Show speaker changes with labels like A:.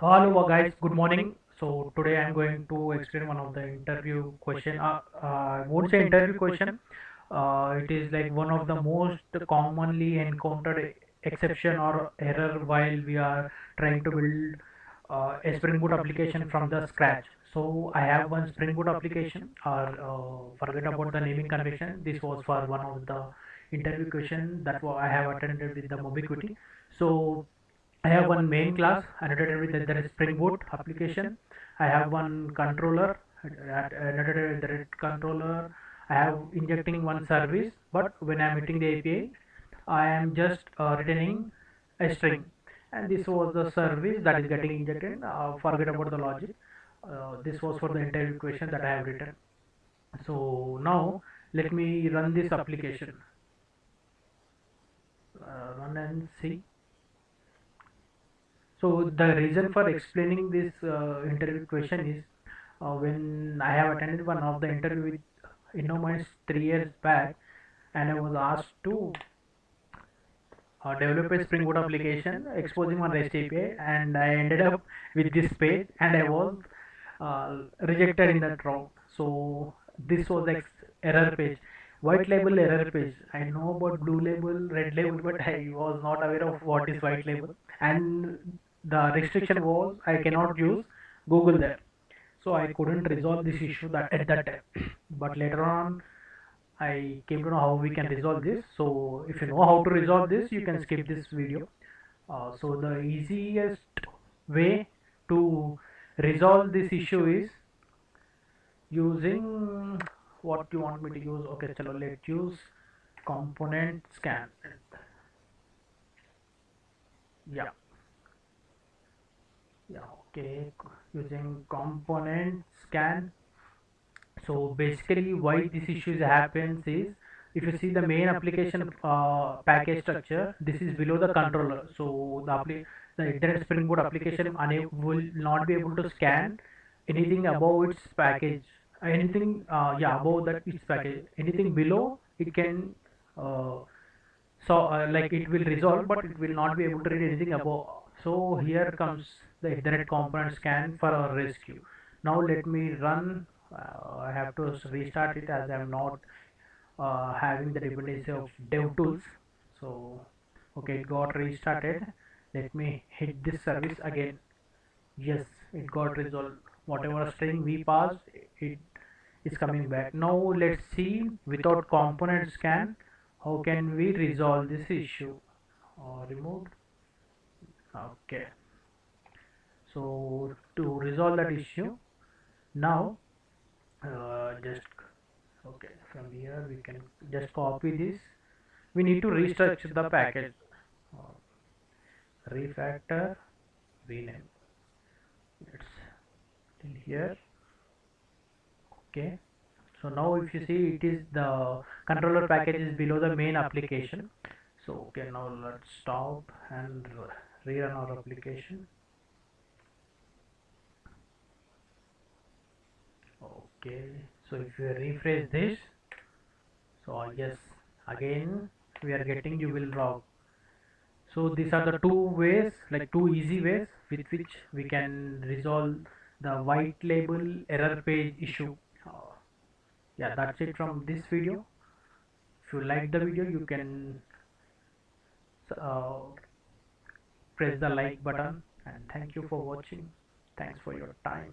A: Hello guys, good morning. So today I'm going to explain one of the interview question. Uh, uh, I won't say interview question. Uh, it is like one of the most commonly encountered exception or error while we are trying to build uh, a Spring Boot application from the scratch. So I have one Spring Boot application or uh, forget about the naming convention. This was for one of the interview question that I have attended with the Mobiquity. So I have one main class annotated with the, Spring Boot application. I have one controller annotated with the rest controller. I have injecting one service, but when I am hitting the API, I am just uh, returning a string. And this was the service that is getting injected. Uh, forget about the logic. Uh, this was for the entire question that I have written. So now let me run this application. Uh, run and see. So the reason for explaining this uh, interview question is uh, when I have attended one of the interview with Innominds three years back, and I was asked to uh, develop a Spring Boot application exposing one REST API, and I ended up with this page, and I was uh, rejected in that round. So this was like error page, white label error page. I know about blue label, red label, but I was not aware of what is white label, and the restriction was I cannot use Google there. So I couldn't resolve this issue that at that time. But later on, I came to know how we can resolve this. So if you know how to resolve this, you can skip this video. Uh, so the easiest way to resolve this issue is using what you want me to use. Okay, chalo, let's use component scan. Yeah, yeah, okay, using component scan. So basically why this issue happens is if you see the main application uh, package structure this is below the controller. So the the internet spring boot application will not be able to scan anything above its package. Anything uh, yeah above that its package. Anything below it can uh, so uh, like it will resolve but it will not be able to read anything above. So here comes the internet component scan for our rescue. Now let me run uh, I have to restart it as I'm not uh, having the dependency of DevTools so okay it got restarted. Let me hit this service again. Yes it got resolved. Whatever string we passed it is coming back. Now let's see without component scan how can we resolve this issue? Uh, removed. Okay so to resolve that issue now uh, just okay from here we can just copy this. We need to restructure the package. Refactor rename. It's till here. Okay. So now if you see it is the controller package is below the main application. So okay now let's stop and rerun our application okay so if you refresh this so yes again we are getting you will rock so these are the two ways like two easy ways with which we can resolve the white label error page issue. Uh, yeah that's it from this video. If you like the video you can uh, press the like button. And thank you for watching. Thanks for your time